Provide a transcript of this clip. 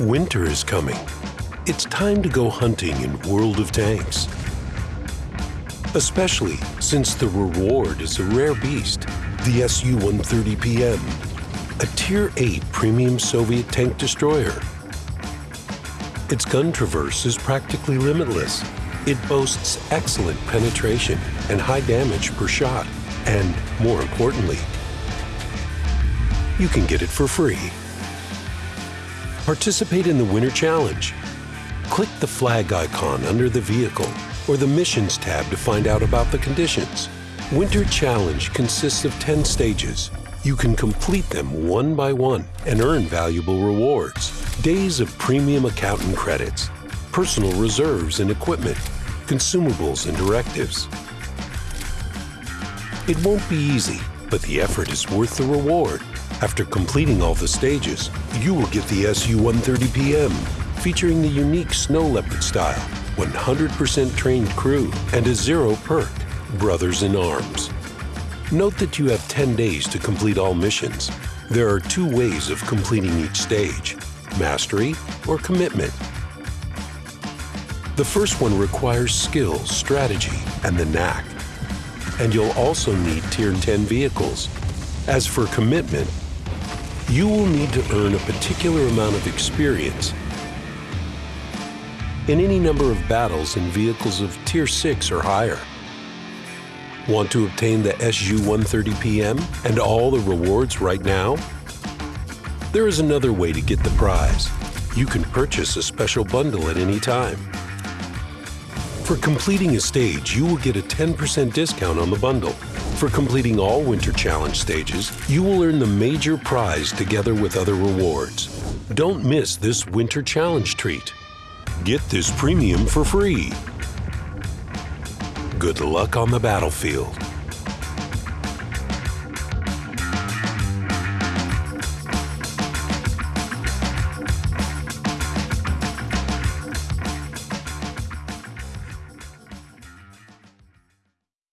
Winter is coming. It's time to go hunting in World of Tanks. Especially since the reward is a rare beast, the Su-130PM, a Tier 8 premium Soviet tank destroyer. Its gun traverse is practically limitless. It boasts excellent penetration and high damage per shot. And more importantly, you can get it for free. Participate in the Winter Challenge. Click the flag icon under the vehicle or the Missions tab to find out about the conditions. Winter Challenge consists of 10 stages. You can complete them one by one and earn valuable rewards. Days of premium accountant credits, personal reserves and equipment, consumables and directives. It won't be easy, but the effort is worth the reward. After completing all the stages, you will get the Su-130PM, featuring the unique Snow Leopard style, 100% trained crew, and a zero perk, Brothers in Arms. Note that you have 10 days to complete all missions. There are two ways of completing each stage, Mastery or Commitment. The first one requires skill, strategy, and the knack. And you'll also need Tier 10 vehicles. As for Commitment, you will need to earn a particular amount of experience in any number of battles in vehicles of Tier 6 or higher. Want to obtain the Su-130PM and all the rewards right now? There is another way to get the prize. You can purchase a special bundle at any time. For completing a stage, you will get a 10% discount on the bundle. For completing all Winter Challenge stages, you will earn the major prize together with other rewards. Don't miss this Winter Challenge treat. Get this premium for free. Good luck on the battlefield.